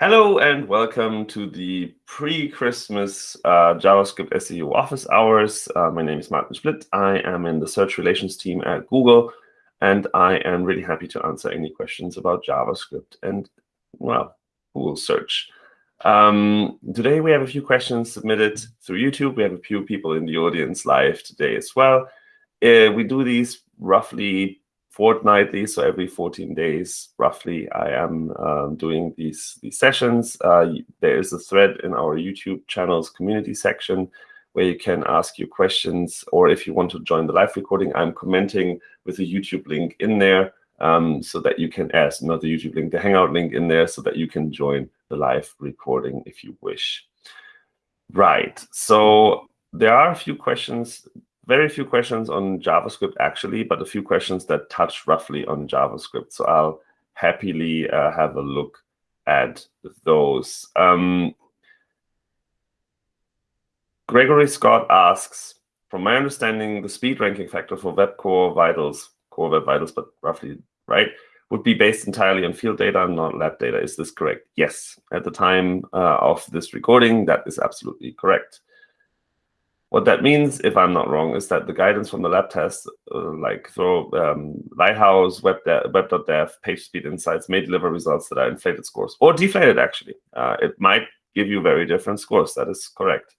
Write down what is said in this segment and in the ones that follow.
Hello and welcome to the pre-Christmas uh, JavaScript SEO office hours. Uh, my name is Martin Splitt. I am in the search relations team at Google, and I am really happy to answer any questions about JavaScript and, well, Google search. Um, today we have a few questions submitted through YouTube. We have a few people in the audience live today as well. Uh, we do these roughly fortnightly, so every 14 days, roughly, I am um, doing these, these sessions. Uh, there is a thread in our YouTube channel's community section where you can ask your questions, or if you want to join the live recording, I'm commenting with a YouTube link in there um, so that you can ask, not the YouTube link, the Hangout link in there so that you can join the live recording if you wish. Right, so there are a few questions very few questions on JavaScript, actually, but a few questions that touch roughly on JavaScript. So I'll happily uh, have a look at those. Um, Gregory Scott asks, from my understanding, the speed ranking factor for Web Core Vitals, Core Web Vitals, but roughly, right, would be based entirely on field data, and not lab data. Is this correct? Yes. At the time uh, of this recording, that is absolutely correct. What that means, if I'm not wrong, is that the guidance from the lab test, uh, like throw um, Lighthouse, Web Web.dev, PageSpeed Insights, may deliver results that are inflated scores or deflated, actually. Uh, it might give you very different scores. That is correct,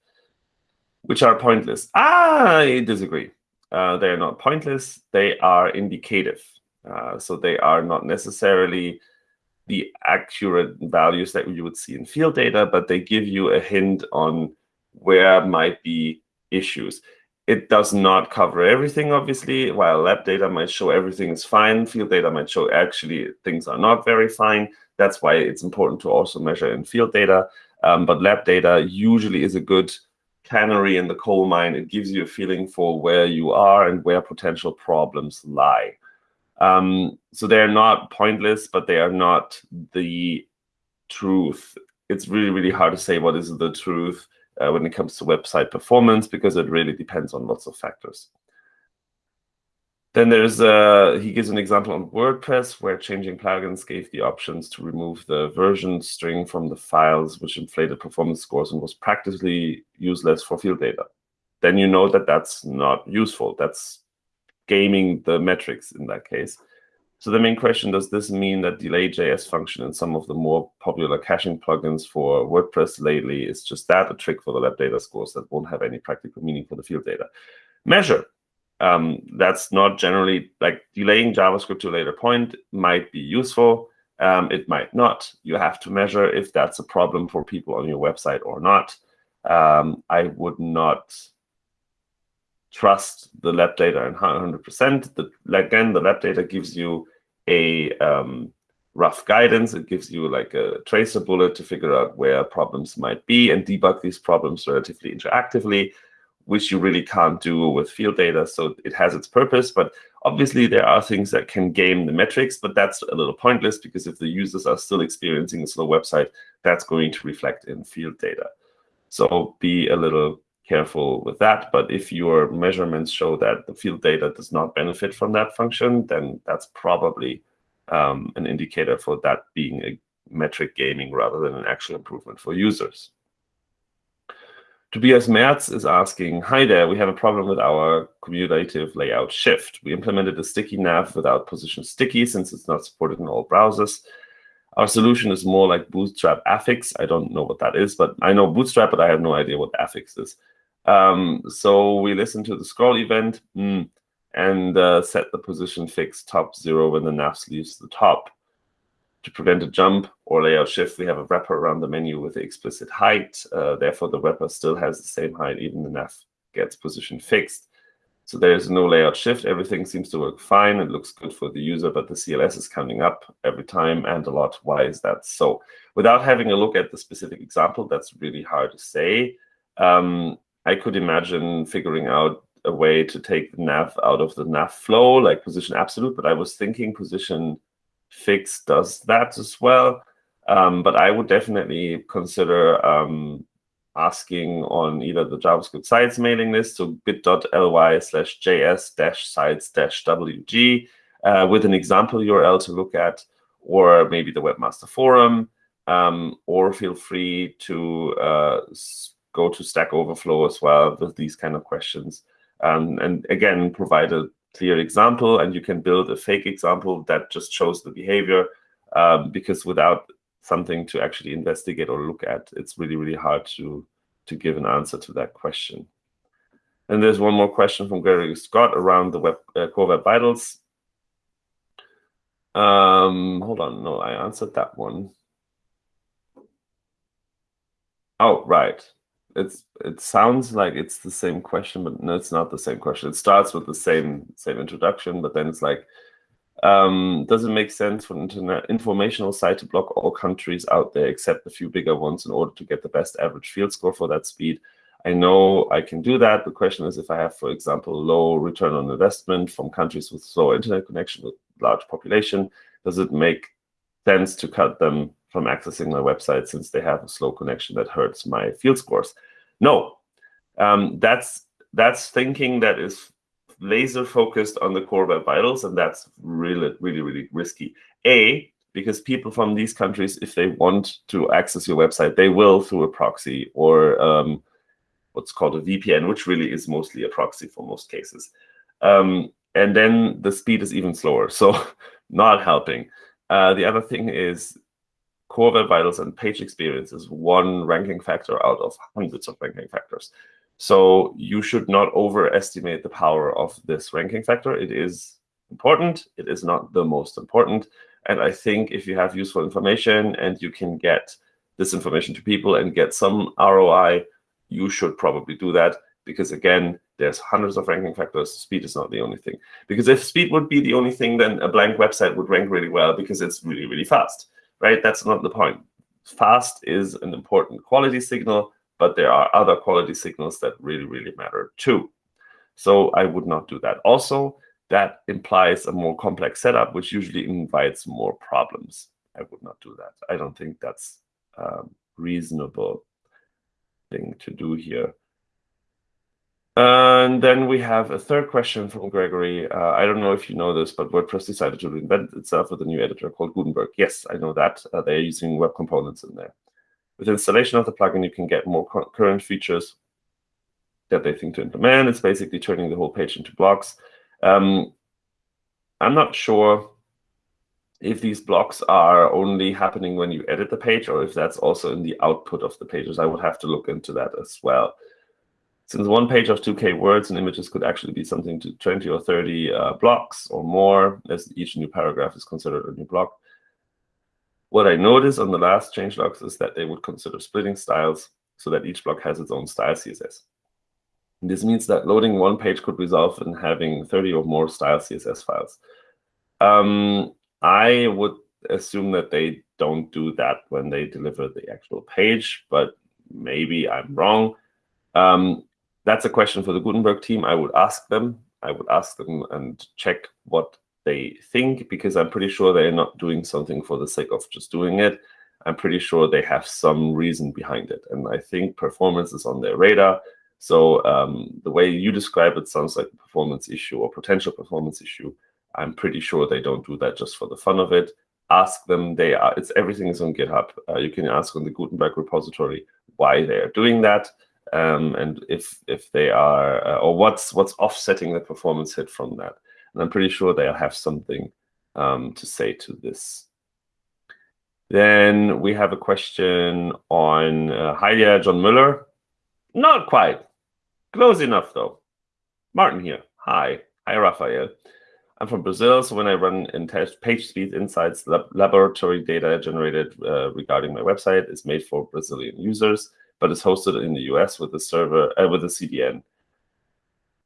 which are pointless. I disagree. Uh, they are not pointless. They are indicative. Uh, so they are not necessarily the accurate values that you would see in field data, but they give you a hint on where might be issues. It does not cover everything, obviously. While lab data might show everything is fine, field data might show actually things are not very fine. That's why it's important to also measure in field data. Um, but lab data usually is a good canary in the coal mine. It gives you a feeling for where you are and where potential problems lie. Um, so they're not pointless, but they are not the truth. It's really, really hard to say what is the truth uh, when it comes to website performance because it really depends on lots of factors. Then there's uh, he gives an example on WordPress where changing plugins gave the options to remove the version string from the files, which inflated performance scores and was practically useless for field data. Then you know that that's not useful. That's gaming the metrics in that case. So the main question, does this mean that delay.js function in some of the more popular caching plugins for WordPress lately is just that, a trick for the lab data scores that won't have any practical meaning for the field data? Measure. Um, that's not generally, like delaying JavaScript to a later point might be useful. Um, it might not. You have to measure if that's a problem for people on your website or not. Um, I would not trust the lab data in 100%. The, again, the lab data gives you a um, rough guidance. It gives you like a tracer bullet to figure out where problems might be and debug these problems relatively interactively, which you really can't do with field data. So it has its purpose, but obviously there are things that can game the metrics, but that's a little pointless because if the users are still experiencing a slow website, that's going to reflect in field data. So be a little careful with that. But if your measurements show that the field data does not benefit from that function, then that's probably um, an indicator for that being a metric gaming rather than an actual improvement for users. Tobias Merz is asking, hi there, we have a problem with our cumulative layout shift. We implemented a sticky nav without position sticky since it's not supported in all browsers. Our solution is more like Bootstrap affix. I don't know what that is, but I know Bootstrap, but I have no idea what affix is. Um, so we listen to the scroll event mm, and uh, set the position fix top zero when the nav leaves the top. To prevent a jump or layout shift, we have a wrapper around the menu with the explicit height. Uh, therefore, the wrapper still has the same height, even the nav gets position fixed. So there is no layout shift. Everything seems to work fine. It looks good for the user, but the CLS is coming up every time and a lot. Why is that so? Without having a look at the specific example, that's really hard to say. Um, I could imagine figuring out a way to take the nav out of the nav flow, like position absolute, but I was thinking position fixed does that as well. Um, but I would definitely consider um, asking on either the JavaScript sites mailing list, so bit.ly slash js dash sites dash wg, uh, with an example URL to look at, or maybe the Webmaster Forum, um, or feel free to uh, go to Stack Overflow as well with these kind of questions. Um, and again, provide a clear example, and you can build a fake example that just shows the behavior, um, because without something to actually investigate or look at, it's really, really hard to, to give an answer to that question. And there's one more question from Gregory Scott around the web, uh, Core Web Vitals. Um, hold on, no, I answered that one. Oh, right. It's it sounds like it's the same question, but no, it's not the same question. It starts with the same same introduction, but then it's like, um, does it make sense for an internet informational site to block all countries out there except a few bigger ones in order to get the best average field score for that speed? I know I can do that. The question is if I have, for example, low return on investment from countries with slow internet connection with large population, does it make sense to cut them from accessing my website since they have a slow connection that hurts my field scores? No, um, that's that's thinking that is laser focused on the core web vitals, and that's really, really, really risky. A, because people from these countries, if they want to access your website, they will through a proxy or um, what's called a VPN, which really is mostly a proxy for most cases. Um, and then the speed is even slower, so not helping. Uh, the other thing is Core Web Vitals and page experience is one ranking factor out of hundreds of ranking factors. So you should not overestimate the power of this ranking factor. It is important. It is not the most important. And I think if you have useful information and you can get this information to people and get some ROI, you should probably do that because again, there's hundreds of ranking factors. Speed is not the only thing. Because if speed would be the only thing, then a blank website would rank really well because it's really, really fast, right? That's not the point. Fast is an important quality signal, but there are other quality signals that really, really matter too. So I would not do that. Also, that implies a more complex setup, which usually invites more problems. I would not do that. I don't think that's um, reasonable thing to do here. And then we have a third question from Gregory. Uh, I don't know if you know this, but WordPress decided to reinvent itself with a new editor called Gutenberg. Yes, I know that. Uh, they're using web components in there. With installation of the plugin, you can get more current features that they think to implement. It's basically turning the whole page into blocks. Um, I'm not sure if these blocks are only happening when you edit the page or if that's also in the output of the pages. I would have to look into that as well. Since one page of 2K words and images could actually be something to 20 or 30 uh, blocks or more, as each new paragraph is considered a new block. What I noticed on the last changelogs is that they would consider splitting styles so that each block has its own style CSS. This means that loading one page could result in having 30 or more style CSS files. Um, I would assume that they don't do that when they deliver the actual page, but maybe I'm wrong. Um, that's a question for the Gutenberg team. I would ask them. I would ask them and check what they think, because I'm pretty sure they're not doing something for the sake of just doing it. I'm pretty sure they have some reason behind it. And I think performance is on their radar. So um, the way you describe it sounds like a performance issue or potential performance issue. I'm pretty sure they don't do that just for the fun of it. Ask them. They are. It's everything is on GitHub. Uh, you can ask on the Gutenberg repository why they are doing that, um, and if if they are uh, or what's what's offsetting the performance hit from that. And I'm pretty sure they'll have something um, to say to this. Then we have a question on uh, Heilia John Mueller. Not quite. Close enough, though. Martin here. Hi. Hi, Raphael. I'm from Brazil, so when I run in test page speed insights, lab laboratory data generated uh, regarding my website is made for Brazilian users, but it's hosted in the US with the server uh, with the CDN.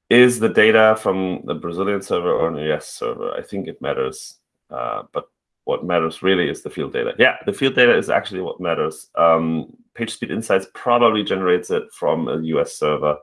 Is the data from the Brazilian server or an US server? I think it matters, uh, but what matters really is the field data. Yeah, the field data is actually what matters. Um, PageSpeed Insights probably generates it from a US server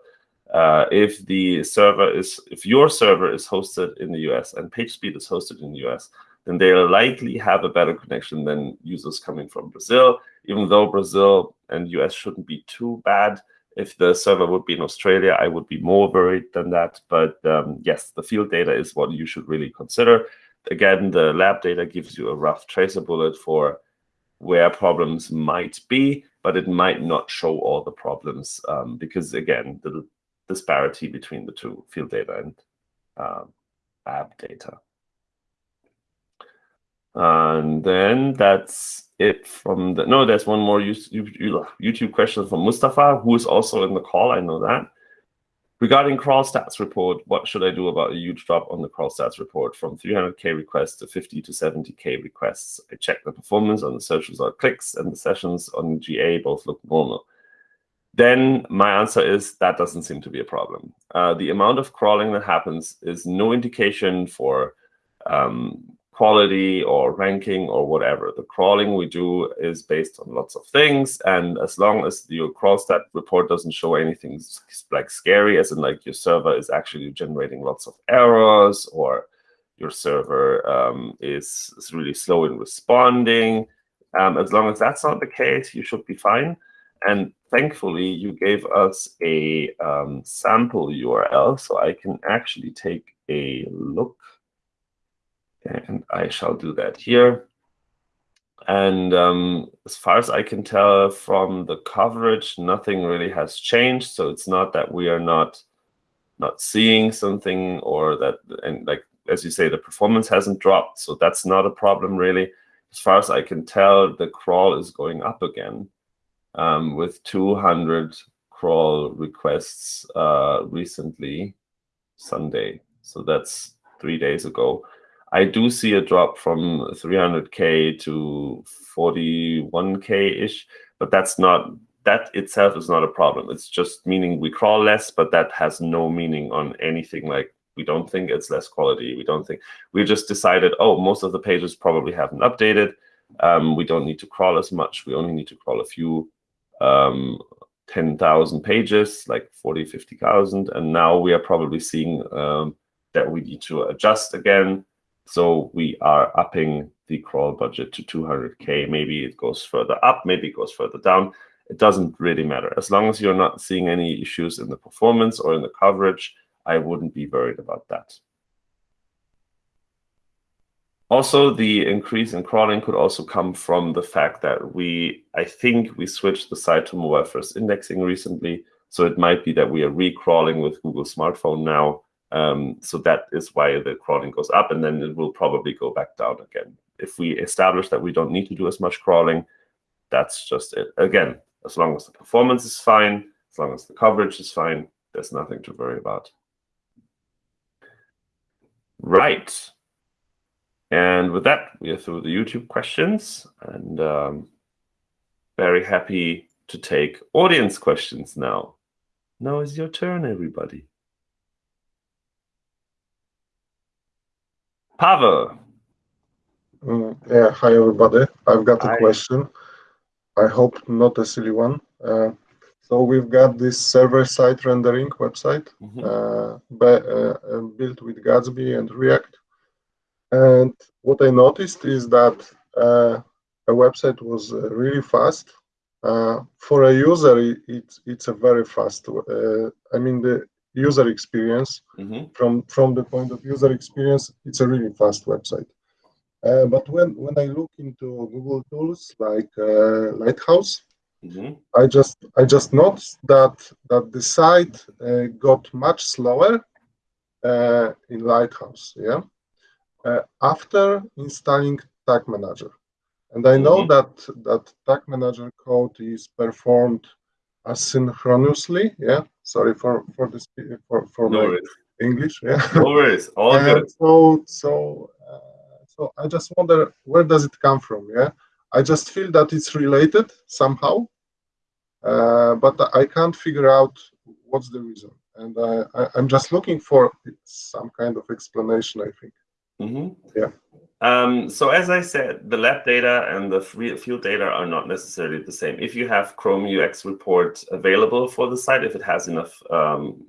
uh, if the server is, if your server is hosted in the US and PageSpeed is hosted in the US, then they'll likely have a better connection than users coming from Brazil, even though Brazil and US shouldn't be too bad. If the server would be in Australia, I would be more worried than that. But um, yes, the field data is what you should really consider. Again, the lab data gives you a rough tracer bullet for where problems might be, but it might not show all the problems um, because, again, the disparity between the two field data and uh, app data. And then that's it from the, no, there's one more YouTube question from Mustafa, who is also in the call, I know that. Regarding crawl stats report, what should I do about a huge drop on the crawl stats report from 300K requests to 50 to 70K requests? I checked the performance on the search result clicks and the sessions on GA both look normal. Then my answer is that doesn't seem to be a problem. Uh, the amount of crawling that happens is no indication for um, quality or ranking or whatever. The crawling we do is based on lots of things. And as long as your crawl stat report doesn't show anything like scary, as in like your server is actually generating lots of errors or your server um, is, is, really slow in responding, um, as long as that's not the case, you should be fine. And thankfully, you gave us a um, sample URL, so I can actually take a look and I shall do that here. And um, as far as I can tell from the coverage, nothing really has changed. So it's not that we are not not seeing something or that, and like as you say, the performance hasn't dropped. So that's not a problem really. As far as I can tell, the crawl is going up again um, with 200 crawl requests uh, recently, Sunday. So that's three days ago. I do see a drop from 300k to 41k ish, but that's not that itself is not a problem. It's just meaning we crawl less, but that has no meaning on anything like we don't think it's less quality. We don't think we just decided, oh, most of the pages probably haven't updated. Um, we don't need to crawl as much. We only need to crawl a few um, 10,000 pages, like 40, 50,000. And now we are probably seeing um, that we need to adjust again so we are upping the crawl budget to 200K. Maybe it goes further up, maybe it goes further down. It doesn't really matter. As long as you're not seeing any issues in the performance or in the coverage, I wouldn't be worried about that. Also, the increase in crawling could also come from the fact that we, I think we switched the site to mobile first indexing recently. So it might be that we are recrawling with Google Smartphone now um, so that is why the crawling goes up, and then it will probably go back down again. If we establish that we don't need to do as much crawling, that's just it. Again, as long as the performance is fine, as long as the coverage is fine, there's nothing to worry about. Right. And with that, we are through the YouTube questions, and um, very happy to take audience questions now. Now is your turn, everybody. Pavel. Mm, yeah, hi everybody. I've got a hi. question. I hope not a silly one. Uh, so we've got this server-side rendering website mm -hmm. uh, by, uh, built with Gatsby and React. And what I noticed is that uh, a website was uh, really fast. Uh, for a user, it, it's it's a very fast. I mean, the user experience. Mm-hmm. From from the point of user experience, it's a really fast website. Uh, but when when I look into Google tools like uh, Lighthouse, mm-hmm. I just I just noticed that that the site uh, got much slower uh, in Lighthouse. Yeah, uh, after installing Tag Manager, and I know mm-hmm. that that Tag Manager code is performed asynchronously. Yeah, sorry for for this for for no my worries. English. Yeah, no worries, all good. So so uh, so I just wonder where does it come from? Yeah, I just feel that it's related somehow, uh, but I can't figure out what's the reason, and I, I am just looking for some kind of explanation. I think. Mm -hmm. Yeah. Um, so as I said, the lab data and the field data are not necessarily the same. If you have Chrome UX report available for the site, if it has enough um,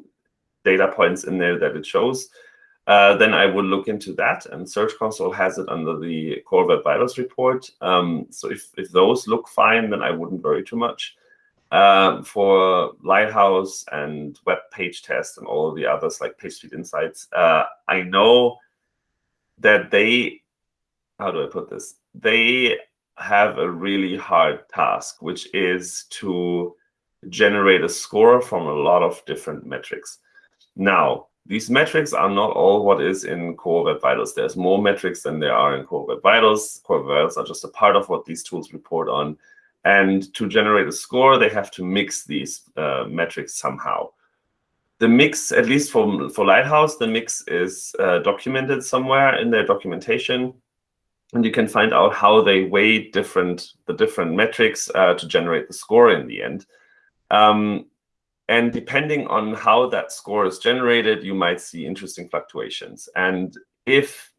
data points in there that it shows, uh, then I would look into that. And Search Console has it under the Core Web Vitals report. Um, so if, if those look fine, then I wouldn't worry too much. Uh, for Lighthouse and Web Page Test and all the others like PageSpeed Insights, uh, I know that they how do I put this? They have a really hard task, which is to generate a score from a lot of different metrics. Now, these metrics are not all what is in Core Web Vitals. There's more metrics than there are in Core Web Vitals. Core Web Vitals are just a part of what these tools report on. And to generate a score, they have to mix these uh, metrics somehow. The mix, at least for, for Lighthouse, the mix is uh, documented somewhere in their documentation. And you can find out how they weigh different the different metrics uh, to generate the score in the end. Um, and depending on how that score is generated, you might see interesting fluctuations. And if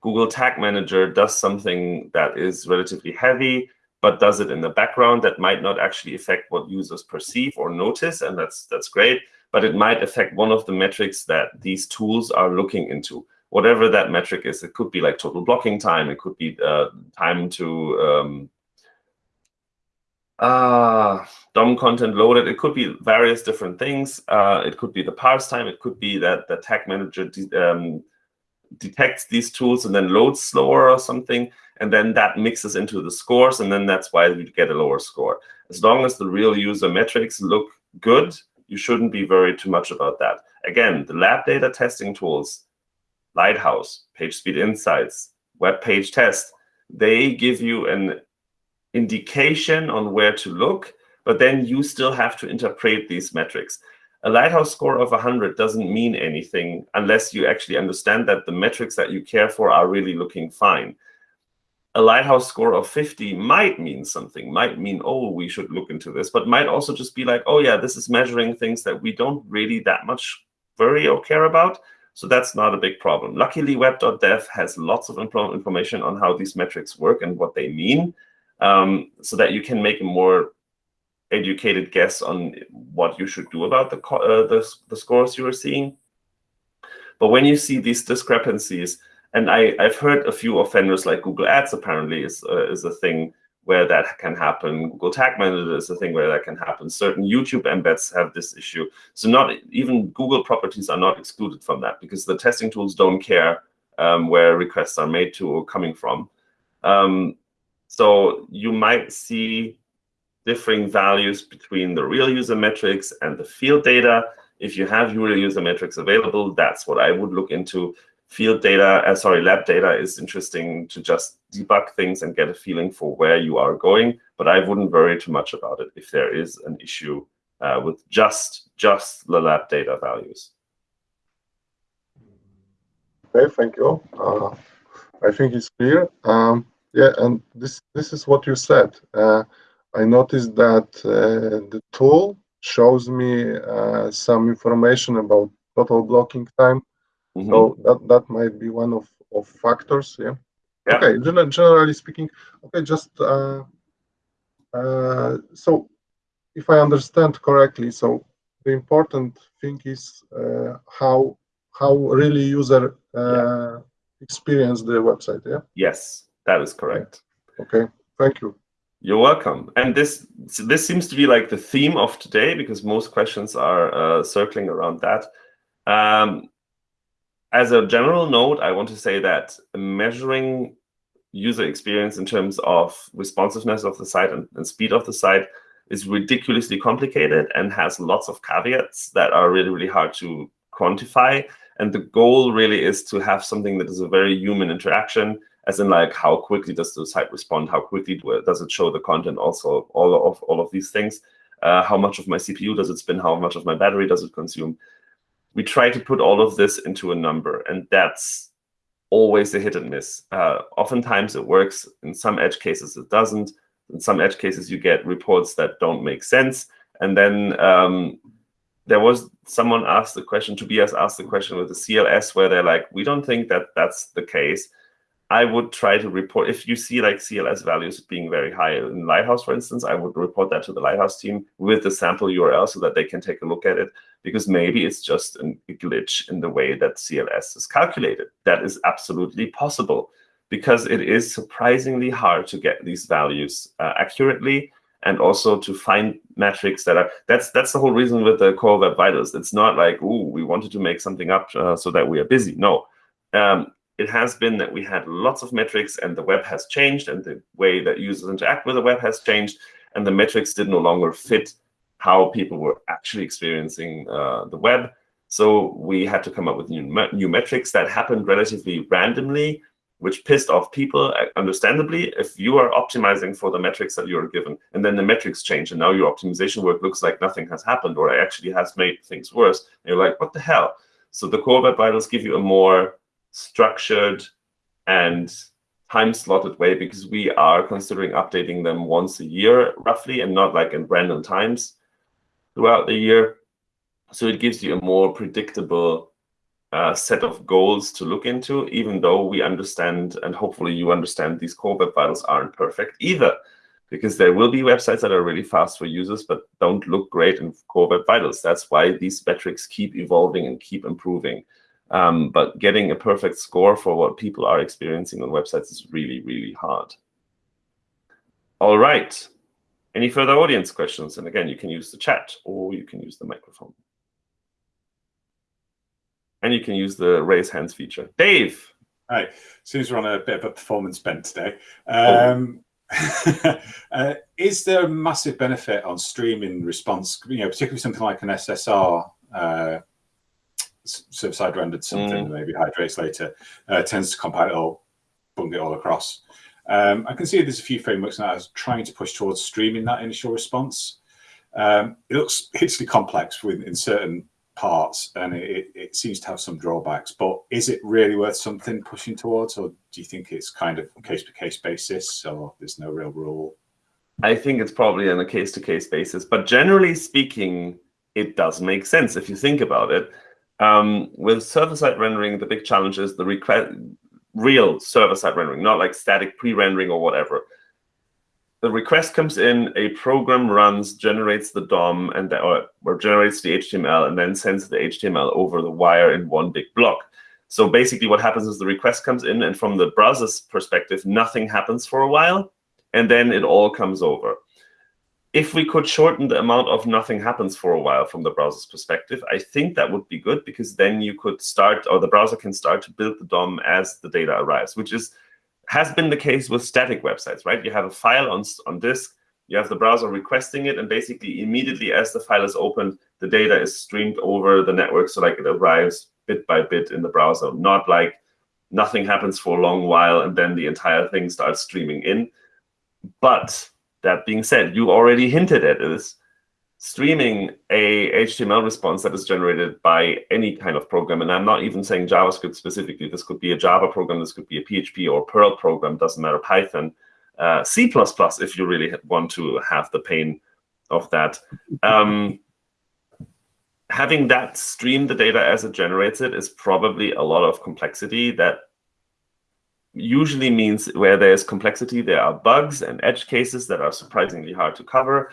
Google Tag Manager does something that is relatively heavy, but does it in the background, that might not actually affect what users perceive or notice, and that's that's great. But it might affect one of the metrics that these tools are looking into. Whatever that metric is, it could be like total blocking time, it could be uh, time to um, uh, DOM content loaded. It could be various different things. Uh, it could be the parse time. It could be that the tag manager de um, detects these tools and then loads slower or something. And then that mixes into the scores. And then that's why we get a lower score. As long as the real user metrics look good, you shouldn't be worried too much about that. Again, the lab data testing tools, Lighthouse, PageSpeed Insights, Web Page Test, they give you an indication on where to look, but then you still have to interpret these metrics. A Lighthouse score of 100 doesn't mean anything unless you actually understand that the metrics that you care for are really looking fine. A Lighthouse score of 50 might mean something, might mean, oh, we should look into this, but might also just be like, oh, yeah, this is measuring things that we don't really that much worry or care about. So that's not a big problem. Luckily, web.dev has lots of information on how these metrics work and what they mean um, so that you can make a more educated guess on what you should do about the, uh, the, the scores you are seeing. But when you see these discrepancies, and I, I've heard a few offenders like Google Ads apparently is, uh, is a thing where that can happen. Google Tag Manager is a thing where that can happen. Certain YouTube embeds have this issue. So not even Google properties are not excluded from that because the testing tools don't care um, where requests are made to or coming from. Um, so you might see differing values between the real user metrics and the field data. If you have real user metrics available, that's what I would look into. Field data, uh, sorry, lab data is interesting to just debug things and get a feeling for where you are going. But I wouldn't worry too much about it if there is an issue uh, with just just the lab data values. Okay, thank you. Uh, I think it's clear. Um, yeah, and this this is what you said. Uh, I noticed that uh, the tool shows me uh, some information about total blocking time. Mm -hmm. So that that might be one of of factors. Yeah. yeah. Okay. generally speaking, okay. Just uh, uh, so if I understand correctly, so the important thing is uh, how how really user yeah. experience the website. Yeah. Yes. That is correct. Okay, thank you. You're welcome. And this this seems to be like the theme of today because most questions are uh, circling around that. Um, as a general note, I want to say that measuring user experience in terms of responsiveness of the site and, and speed of the site is ridiculously complicated and has lots of caveats that are really, really hard to quantify. And the goal really is to have something that is a very human interaction as in like how quickly does the site respond, how quickly does it show the content also, all of all of these things, uh, how much of my CPU does it spin, how much of my battery does it consume. We try to put all of this into a number, and that's always a hit and miss. Uh, oftentimes it works, in some edge cases it doesn't. In some edge cases you get reports that don't make sense, and then um, there was someone asked the question, Tobias asked the question with the CLS where they're like, we don't think that that's the case. I would try to report, if you see like CLS values being very high in Lighthouse, for instance, I would report that to the Lighthouse team with the sample URL so that they can take a look at it, because maybe it's just a glitch in the way that CLS is calculated. That is absolutely possible, because it is surprisingly hard to get these values uh, accurately and also to find metrics that are, that's that's the whole reason with the Core Web Vitals. It's not like, ooh, we wanted to make something up uh, so that we are busy. No. Um, it has been that we had lots of metrics and the web has changed and the way that users interact with the web has changed and the metrics did no longer fit how people were actually experiencing uh, the web. So we had to come up with new, new metrics that happened relatively randomly, which pissed off people, uh, understandably, if you are optimizing for the metrics that you're given, and then the metrics change, and now your optimization work looks like nothing has happened, or actually has made things worse, and you're like, what the hell? So the core web vitals give you a more structured and time-slotted way, because we are considering updating them once a year, roughly, and not like in random times throughout the year. So it gives you a more predictable uh, set of goals to look into, even though we understand, and hopefully you understand, these core web vitals aren't perfect either, because there will be websites that are really fast for users, but don't look great in core web vitals. That's why these metrics keep evolving and keep improving. Um, but getting a perfect score for what people are experiencing on websites is really, really hard. All right. Any further audience questions? And again, you can use the chat or you can use the microphone. And you can use the raise hands feature. Dave. Hi. Seems we're on a bit of a performance bent today. Um, oh. uh, is there a massive benefit on streaming response, you know, particularly something like an SSR uh, server-side rendered something, mm. maybe hydrates later, uh, tends to compile it all, bung it all across. Um, I can see there's a few frameworks now trying to push towards streaming that initial response. Um, it looks hugely complex in certain parts, and it, it, seems to have some drawbacks. But is it really worth something pushing towards, or do you think it's kind of case by case basis, or there's no real rule? I think it's probably on a case to case basis, but generally speaking, it does make sense if you think about it. Um, with server side rendering, the big challenge is the request real server-side rendering, not like static pre-rendering or whatever. The request comes in, a program runs, generates the DOM, and the, or, or generates the HTML, and then sends the HTML over the wire in one big block. So basically what happens is the request comes in, and from the browser's perspective, nothing happens for a while, and then it all comes over if we could shorten the amount of nothing happens for a while from the browser's perspective, I think that would be good because then you could start, or the browser can start to build the DOM as the data arrives, which is has been the case with static websites, right? You have a file on, on disk, you have the browser requesting it, and basically immediately as the file is opened, the data is streamed over the network, so like it arrives bit by bit in the browser, not like nothing happens for a long while and then the entire thing starts streaming in. But that being said, you already hinted at this. Streaming a HTML response that is generated by any kind of program, and I'm not even saying JavaScript specifically. This could be a Java program, this could be a PHP or Perl program, doesn't matter, Python, uh, C++ if you really want to have the pain of that. Um, having that stream the data as it generates it is probably a lot of complexity that usually means where there's complexity, there are bugs and edge cases that are surprisingly hard to cover.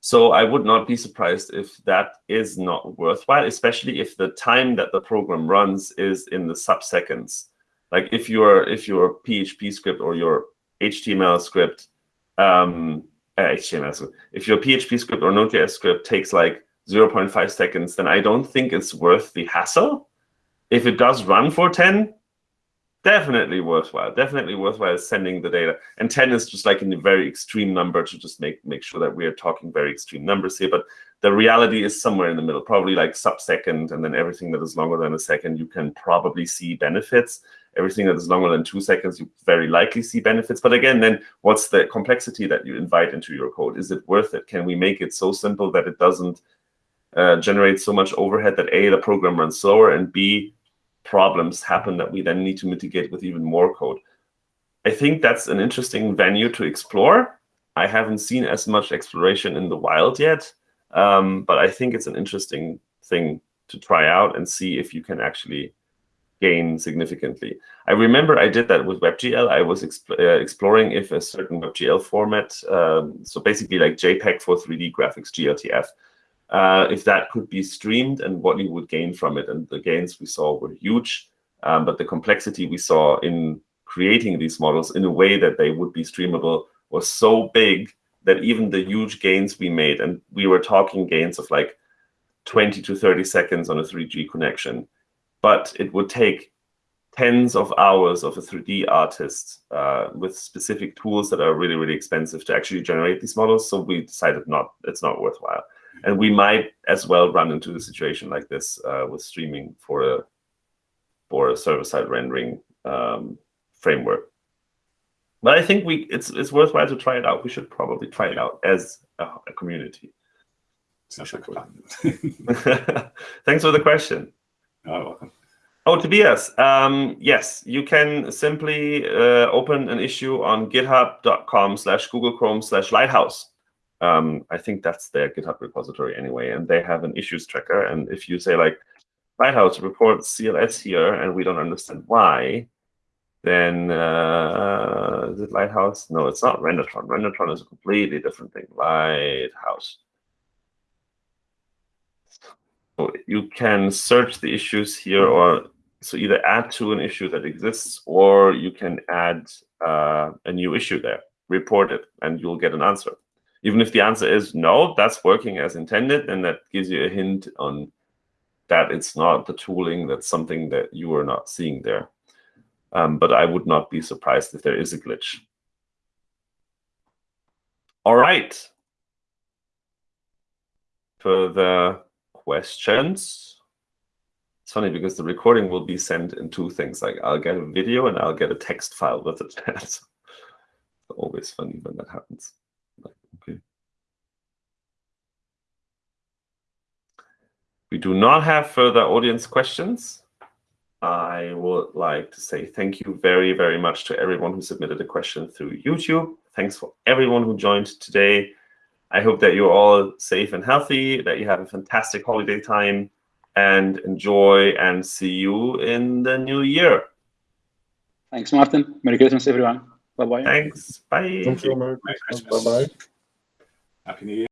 So I would not be surprised if that is not worthwhile, especially if the time that the program runs is in the sub-seconds. Like if your if your PHP script or your HTML script, um, uh, HTML, if your PHP script or Node.js script takes like 0.5 seconds, then I don't think it's worth the hassle. If it does run for 10, definitely worthwhile. Definitely worthwhile sending the data. And 10 is just like a very extreme number to just make make sure that we are talking very extreme numbers here. But the reality is somewhere in the middle, probably like sub-second, and then everything that is longer than a second, you can probably see benefits. Everything that is longer than two seconds, you very likely see benefits. But again, then what's the complexity that you invite into your code? Is it worth it? Can we make it so simple that it doesn't uh, generate so much overhead that A, the program runs slower, and B, problems happen that we then need to mitigate with even more code. I think that's an interesting venue to explore. I haven't seen as much exploration in the wild yet, um, but I think it's an interesting thing to try out and see if you can actually gain significantly. I remember I did that with WebGL. I was exp uh, exploring if a certain WebGL format, um, so basically like JPEG for 3D graphics, GLTF, uh, if that could be streamed and what you would gain from it. And the gains we saw were huge, um, but the complexity we saw in creating these models in a way that they would be streamable was so big that even the huge gains we made, and we were talking gains of like 20 to 30 seconds on a 3G connection, but it would take tens of hours of a 3D artist uh, with specific tools that are really, really expensive to actually generate these models. So we decided not it's not worthwhile. And we might as well run into a situation like this uh, with streaming for a for a server-side rendering um, framework. But I think we it's it's worthwhile to try it out. We should probably try it out as a, a community. Sounds like a. Thanks for the question. Oh, welcome. Oh, Tobias, um, yes, you can simply uh, open an issue on github.com slash Google Chrome slash Lighthouse. Um, I think that's their GitHub repository anyway, and they have an issues tracker. And if you say like, Lighthouse reports CLS here, and we don't understand why, then uh, is it Lighthouse? No, it's not Rendertron. Rendertron is a completely different thing. Lighthouse. So you can search the issues here or so either add to an issue that exists or you can add uh, a new issue there, report it, and you'll get an answer. Even if the answer is no, that's working as intended, then that gives you a hint on that it's not the tooling, that's something that you are not seeing there. Um, but I would not be surprised if there is a glitch. All right. Further questions? It's funny because the recording will be sent in two things. Like I'll get a video and I'll get a text file with it. it's always funny when that happens. Like, okay. We do not have further audience questions. I would like to say thank you very, very much to everyone who submitted a question through YouTube. Thanks for everyone who joined today. I hope that you're all safe and healthy, that you have a fantastic holiday time and enjoy and see you in the new year. Thanks, Martin. Merry Christmas, everyone. Bye-bye. Thanks. Bye. Thank you. Merry Merry Christmas. Christmas. Bye bye. Happy New Year.